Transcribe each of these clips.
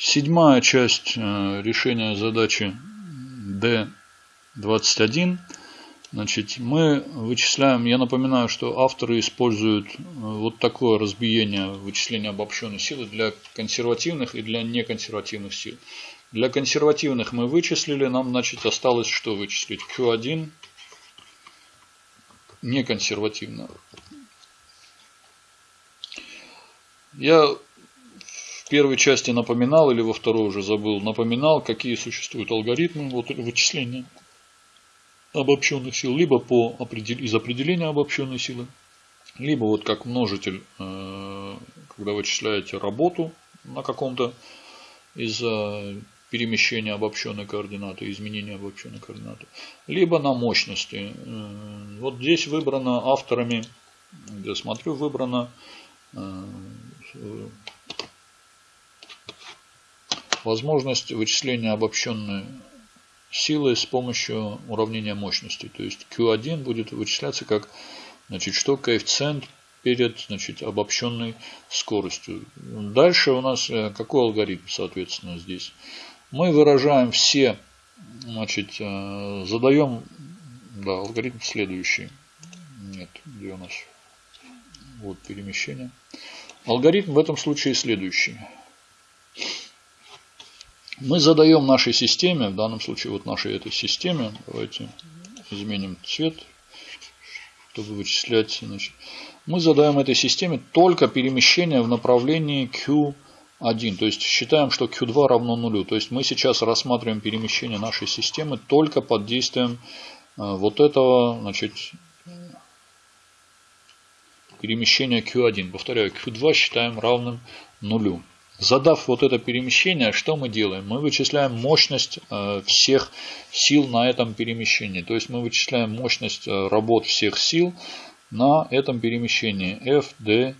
Седьмая часть э, решения задачи D21. Значит, мы вычисляем, я напоминаю, что авторы используют э, вот такое разбиение вычисления обобщенной силы для консервативных и для неконсервативных сил. Для консервативных мы вычислили, нам значит осталось что вычислить? Q1 неконсервативно. Я в первой части напоминал, или во второй уже забыл, напоминал, какие существуют алгоритмы вот, вычисления обобщенных сил, либо по, из определения обобщенной силы, либо вот как множитель, э, когда вычисляете работу на каком-то из перемещения обобщенной координаты, изменения обобщенной координаты, либо на мощности. Э, вот здесь выбрано авторами, я смотрю, выбрано э, возможность вычисления обобщенной силы с помощью уравнения мощности. То есть Q1 будет вычисляться как значит, что коэффициент перед значит, обобщенной скоростью. Дальше у нас э, какой алгоритм, соответственно, здесь? Мы выражаем все, значит, э, задаем, да, алгоритм следующий. Нет, где у нас? Вот перемещение. Алгоритм в этом случае следующий мы задаем нашей системе, в данном случае вот нашей этой системе, давайте изменим цвет, чтобы вычислять, значит, мы задаем этой системе только перемещение в направлении Q1, то есть считаем, что Q2 равно нулю, то есть мы сейчас рассматриваем перемещение нашей системы только под действием э, вот этого, значит, перемещения Q1. Повторяю, Q2 считаем равным нулю. Задав вот это перемещение, что мы делаем? Мы вычисляем мощность э, всех сил на этом перемещении. То есть мы вычисляем мощность э, работ всех сил на этом перемещении FD,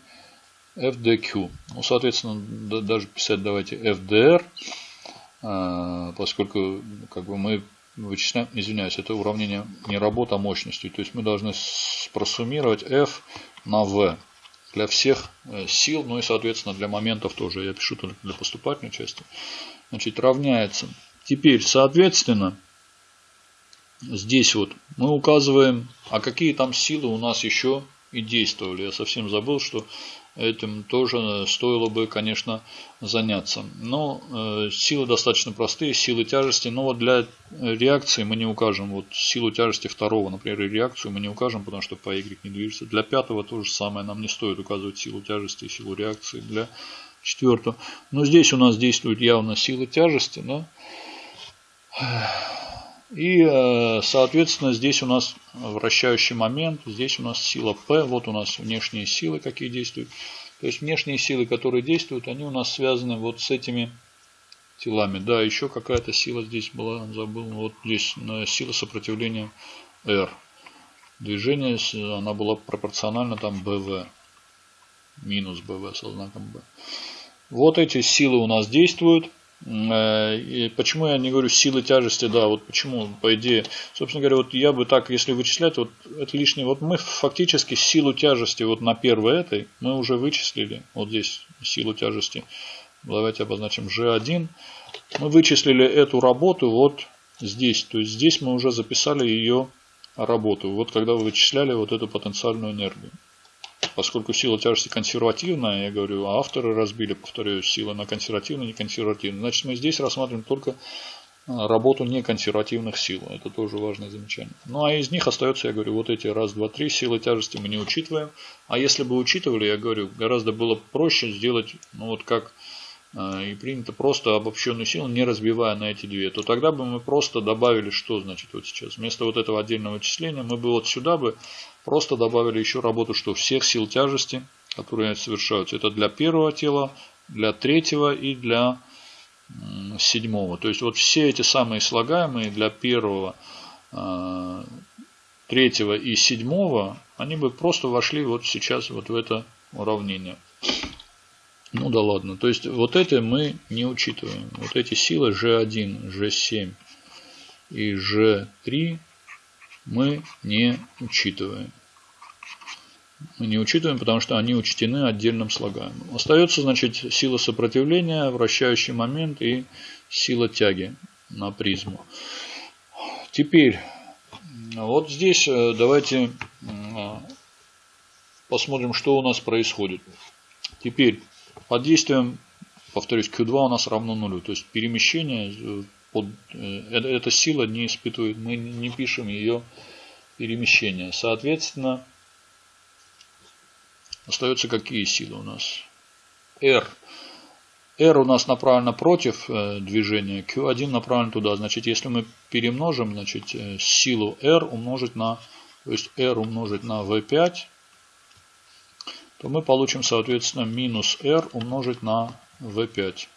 FDQ. Ну, соответственно, даже писать давайте FDR, э, поскольку как бы мы вычисляем, извиняюсь, это уравнение не работа, а мощности. То есть мы должны просуммировать F на V для всех э, сил, ну и, соответственно, для моментов тоже. Я пишу только для поступательной части. Значит, равняется. Теперь, соответственно, здесь вот мы указываем, а какие там силы у нас еще и действовали. Я совсем забыл, что этим тоже стоило бы, конечно, заняться. Но э, силы достаточно простые, силы тяжести. Но вот для реакции мы не укажем вот силу тяжести второго, например, и реакцию мы не укажем, потому что по Y не движется. Для пятого то же самое. Нам не стоит указывать силу тяжести и силу реакции для четвертого. Но здесь у нас действует явно сила тяжести. Да? И, э, соответственно, здесь у нас вращающий момент, здесь у нас сила P, вот у нас внешние силы, какие действуют. То есть внешние силы, которые действуют, они у нас связаны вот с этими телами. Да, еще какая-то сила здесь была, забыл, вот здесь сила сопротивления R. Движение, она была пропорциональна там BV, минус BV со знаком B. Вот эти силы у нас действуют. Э, и почему я не говорю силы тяжести, да, вот почему, по идее, собственно говоря, вот я бы так, если вычислять, вот это лишнее, вот мы фактически силу тяжести вот на первой этой, мы уже вычислили, вот здесь силу тяжести, давайте обозначим G1, мы вычислили эту работу вот здесь, то есть здесь мы уже записали ее работу, вот когда вы вычисляли вот эту потенциальную энергию поскольку сила тяжести консервативная, я говорю, а авторы разбили, повторяю, силы на консервативную и неконсервативную. Значит, мы здесь рассматриваем только а, работу неконсервативных сил. Это тоже важное замечание. Ну, а из них остается, я говорю, вот эти раз, два, три силы тяжести мы не учитываем. А если бы учитывали, я говорю, гораздо было проще сделать, ну, вот как а, и принято просто обобщенную силу, не разбивая на эти две, то тогда бы мы просто добавили, что значит вот сейчас. Вместо вот этого отдельного вычисления мы бы вот сюда бы просто добавили еще работу, что всех сил тяжести, которые совершаются, это для первого тела, для третьего и для седьмого. То есть вот все эти самые слагаемые для первого, а, третьего и седьмого, они бы просто вошли вот сейчас вот в это уравнение. Ну да ладно. То есть вот это мы не учитываем. Вот эти силы G1, G7 и G3 мы не учитываем. Мы не учитываем, потому что они учтены отдельным слагаемым. Остается, значит, сила сопротивления, вращающий момент и сила тяги на призму. Теперь, вот здесь э, давайте э, посмотрим, что у нас происходит. Теперь, под действием, повторюсь, Q2 у нас равно нулю. То есть перемещение, э, под, эта сила не испытывает, мы не пишем ее перемещение. Соответственно, Остаются какие силы у нас? R. R у нас направлено против э, движения, Q1 направлен туда. Значит, если мы перемножим значит, э, силу R умножить на, то есть R умножить на V5, то мы получим, соответственно, минус R умножить на V5.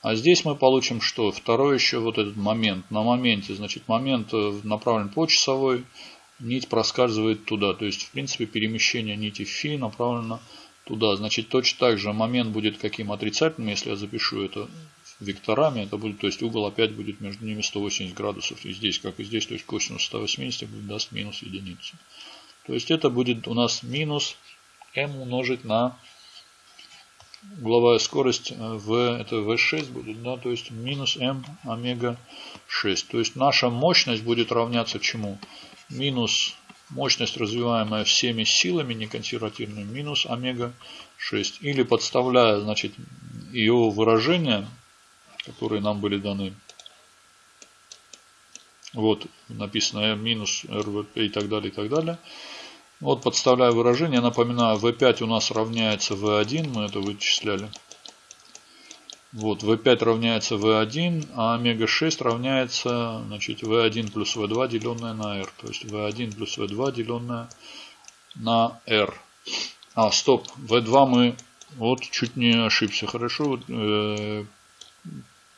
А здесь мы получим что? Второй еще вот этот момент. На моменте, значит, момент э, направлен по часовой, нить проскальзывает туда. То есть, в принципе, перемещение нити фи направлено туда. Значит, точно так же момент будет каким отрицательным, если я запишу это векторами, это будет, то есть угол опять будет между ними 180 градусов. И здесь, как и здесь, то есть косинус 180 будет, даст минус единицу. То есть это будет у нас минус m умножить на угловая скорость v, это v6 будет, да, то есть минус m омега 6. То есть наша мощность будет равняться чему? Минус мощность, развиваемая всеми силами неконсервативными, минус омега-6. Или подставляя, значит, ее выражения, которые нам были даны. Вот написано минус РВП и так далее, и так далее. Вот подставляя выражение, напоминаю, V5 у нас равняется V1, мы это вычисляли. Вот, V5 равняется V1, а омега-6 равняется значит, V1 плюс V2 деленное на R. То есть V1 плюс V2 деленное на R. А, стоп, V2 мы вот чуть не ошибся. Хорошо, э,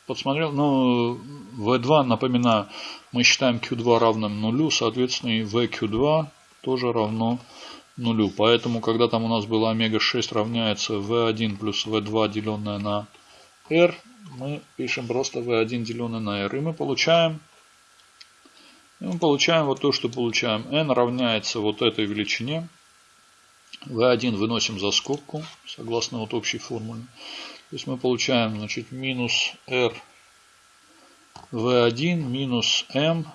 подсмотрел. Ну, V2, напоминаю, мы считаем Q2 равным нулю, соответственно и VQ2 тоже равно нулю. Поэтому, когда там у нас было омега-6 равняется V1 плюс V2 деленное на r мы пишем просто v1 деленное на r. И мы получаем, и мы получаем вот то, что получаем. n равняется вот этой величине. v1 выносим за скобку, согласно вот общей формуле. То есть мы получаем значит, минус r v1 минус m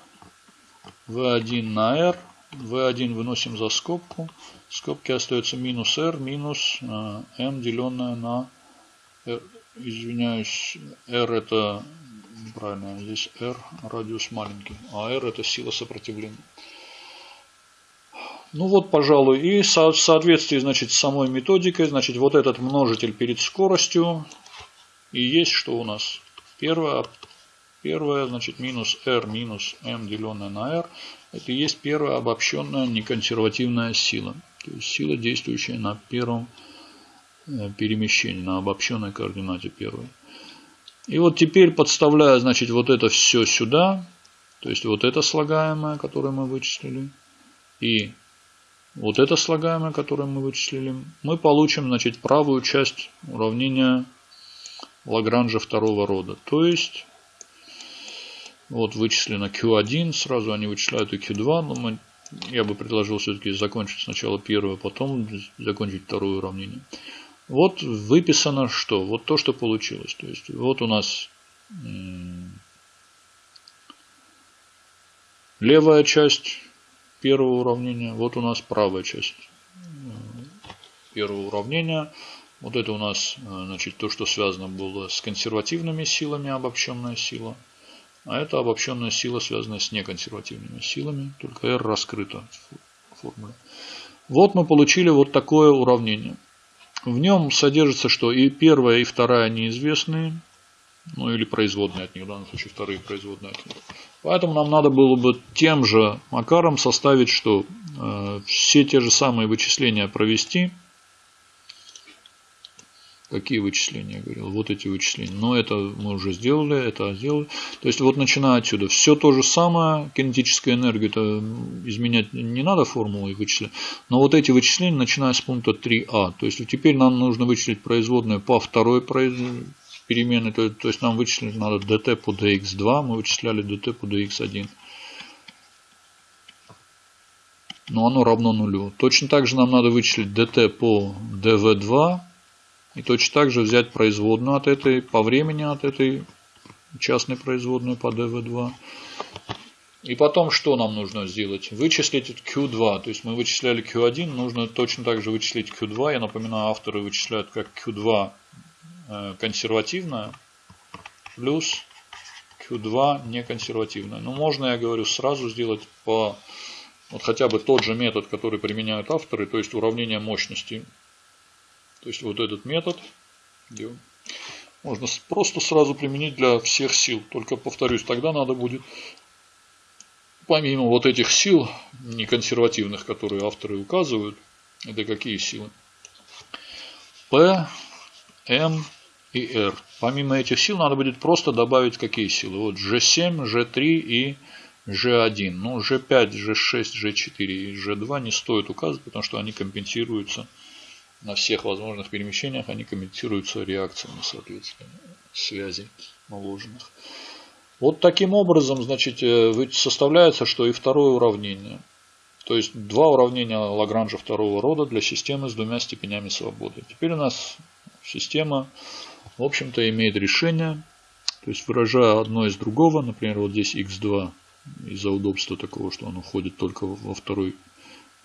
v1 на r. v1 выносим за скобку. В скобке остается минус r минус m э, деленное на r извиняюсь, R это, правильно, здесь R радиус маленький, а R это сила сопротивления. Ну вот, пожалуй, и в соответствии, значит, с самой методикой, значит, вот этот множитель перед скоростью и есть что у нас? Первое, первое значит, минус R минус M деленное на R, это и есть первая обобщенная неконсервативная сила. То есть сила, действующая на первом Э, перемещение на обобщенной координате первой. И вот теперь подставляя, значит, вот это все сюда, то есть вот это слагаемое, которое мы вычислили, и вот это слагаемое, которое мы вычислили, мы получим, значит, правую часть уравнения Лагранжа второго рода. То есть, вот вычислено Q1, сразу они вычисляют и Q2, но мы, я бы предложил все-таки закончить сначала первое, потом закончить второе уравнение. Вот выписано что? Вот то, что получилось. То есть вот у нас левая часть первого уравнения, вот у нас правая часть первого уравнения. Вот это у нас значит, то, что связано было с консервативными силами, обобщенная сила. А это обобщенная сила, связанная с неконсервативными силами, только R раскрыта в формуле. Вот мы получили вот такое уравнение. В нем содержится что? И первая, и вторая неизвестные. Ну или производные от них, в данном случае вторые производные от них. Поэтому нам надо было бы тем же макаром составить, что э, все те же самые вычисления провести – Какие вычисления, я говорил? Вот эти вычисления. Но это мы уже сделали, это сделали. То есть вот начиная отсюда. Все то же самое. Кинетическую энергию это изменять не надо формулой вычислять. Но вот эти вычисления, начиная с пункта 3а. То есть теперь нам нужно вычислить производную по второй переменной. То, то есть нам вычислить надо dt по dx2. Мы вычисляли dt по dx1. но оно равно нулю. Точно так же нам надо вычислить dt по dv2 и точно так же взять производную от этой, по времени от этой частной производной по dv2. И потом что нам нужно сделать? Вычислить Q2. То есть мы вычисляли Q1, нужно точно так же вычислить Q2. Я напоминаю, авторы вычисляют как Q2 э, консервативная плюс Q2 неконсервативная. Но можно, я говорю, сразу сделать по вот хотя бы тот же метод, который применяют авторы, то есть уравнение мощности. То есть вот этот метод можно просто сразу применить для всех сил. Только повторюсь, тогда надо будет помимо вот этих сил неконсервативных, которые авторы указывают, это какие силы? P, M и R. Помимо этих сил надо будет просто добавить какие силы? Вот G7, G3 и G1. Ну, G5, G6, G4 и G2 не стоит указывать, потому что они компенсируются на всех возможных перемещениях, они компенсируются реакциями, соответственно, связей наложенных. Вот таким образом, значит, э, составляется, что и второе уравнение. То есть два уравнения Лагранжа второго рода для системы с двумя степенями свободы. Теперь у нас система, в общем-то, имеет решение. То есть выражая одно из другого, например, вот здесь x2 из-за удобства такого, что оно входит только во второй,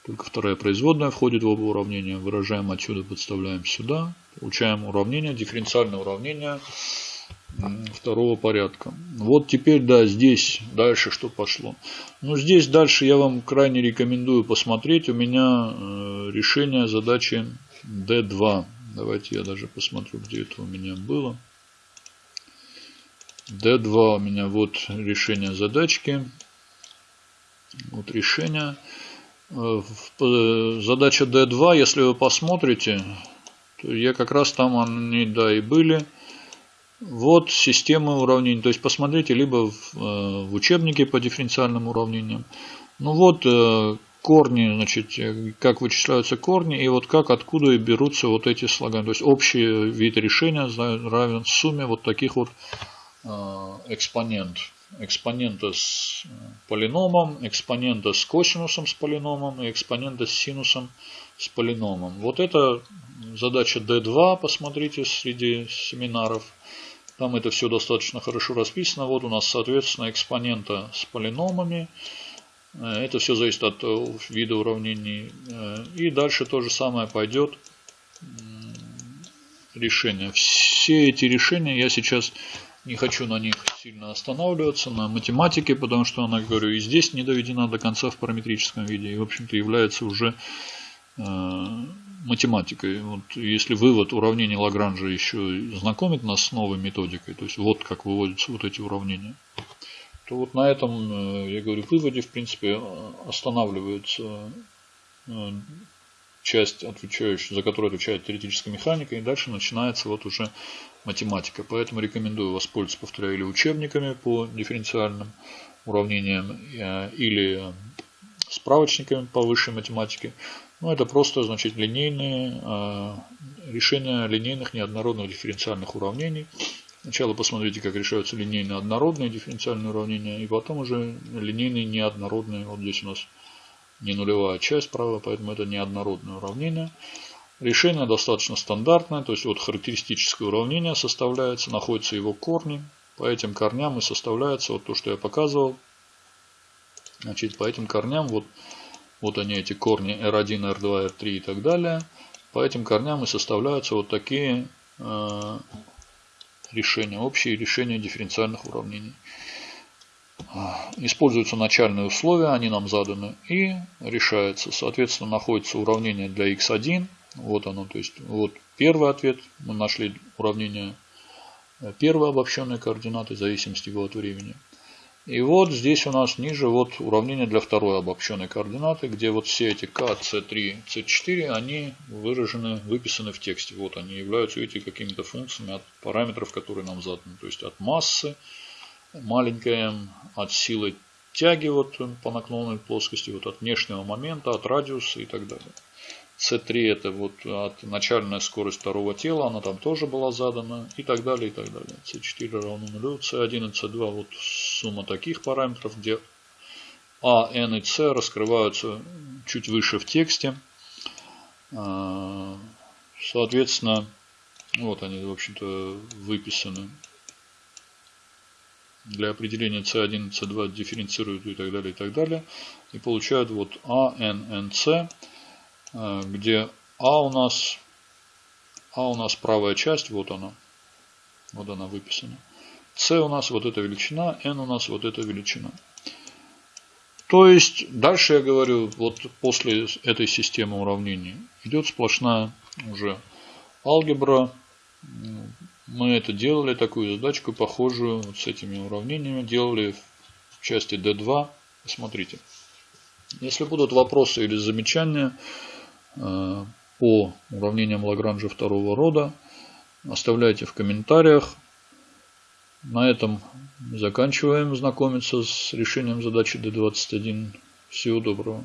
только вторая производная входит в оба уравнения. Выражаем отсюда, подставляем сюда. Получаем уравнение, дифференциальное уравнение второго порядка. Вот теперь, да, здесь дальше что пошло. Ну, здесь дальше я вам крайне рекомендую посмотреть. У меня э, решение задачи D2. Давайте я даже посмотрю, где это у меня было. D2 у меня вот решение задачки. Вот решение. Э, задача D2, если вы посмотрите, то я как раз там они, да, и были. Вот система уравнений. То есть посмотрите либо в, э, в учебнике по дифференциальным уравнениям. Ну вот э, корни, значит, э, как вычисляются корни и вот как, откуда и берутся вот эти слоганы. То есть общий вид решения равен сумме вот таких вот экспонент. Экспонента с полиномом, экспонента с косинусом с полиномом и экспонента с синусом с полиномом. Вот это задача D2, посмотрите, среди семинаров. Там это все достаточно хорошо расписано. Вот у нас, соответственно, экспонента с полиномами. Э, это все зависит от э, вида уравнений. Э, и дальше то же самое пойдет решение. Все эти решения я сейчас не хочу на них сильно останавливаться, на математике, потому что она, говорю, и здесь не доведена до конца в параметрическом виде. И, в общем-то, является уже математикой. Вот если вывод уравнений Лагранжа еще знакомит нас с новой методикой, то есть вот как выводятся вот эти уравнения, то вот на этом, э, я говорю, выводе, в принципе, останавливается э, часть, отвечающая, за которую отвечает теоретическая механика, и дальше начинается вот уже математика. Поэтому рекомендую воспользоваться, повторяю, или учебниками по дифференциальным уравнениям, э, или справочниками по высшей математике. Ну, это просто, значит, линейные э, решения линейных неоднородных дифференциальных уравнений. Сначала посмотрите, как решаются линейные однородные дифференциальные уравнения, и потом уже линейные неоднородные. Вот здесь у нас не нулевая часть, правда, поэтому это неоднородное уравнение. Решение достаточно стандартное, то есть вот характеристическое уравнение составляется, находятся его корни. По этим корням и составляется вот то, что я показывал. Значит, по этим корням вот вот они, эти корни R1, R2, R3 и так далее. По этим корням и составляются вот такие э, решения, общие решения дифференциальных уравнений. Используются начальные условия, они нам заданы, и решается. Соответственно, находится уравнение для x1. Вот оно, то есть вот первый ответ. Мы нашли уравнение э, первой обобщенной координаты в зависимости от времени. И вот здесь у нас ниже вот уравнение для второй обобщенной координаты, где вот все эти k, c3, c4, они выражены, выписаны в тексте. Вот они являются, видите, какими-то функциями от параметров, которые нам заданы. То есть от массы, маленькая m, от силы тяги вот по наклонной плоскости, вот от внешнего момента, от радиуса и так далее. C3 это вот от начальная скорость второго тела, она там тоже была задана и так далее, и так далее. C4 равно нулю, C1 и C2 вот сумма таких параметров, где А, N и C раскрываются чуть выше в тексте. А, соответственно, вот они, в общем-то, выписаны. Для определения C1 C2 дифференцируют и так далее, и так далее. И получают вот A, N, N, C, где А у нас, А у нас правая часть, вот она. Вот она выписана. С у нас вот эта величина, N у нас вот эта величина. То есть, дальше я говорю, вот после этой системы уравнений идет сплошная уже алгебра. Мы это делали, такую задачку похожую вот с этими уравнениями, делали в части D2. Смотрите. Если будут вопросы или замечания по уравнениям Лагранжа второго рода, оставляйте в комментариях. На этом заканчиваем знакомиться с решением задачи D21. Всего доброго.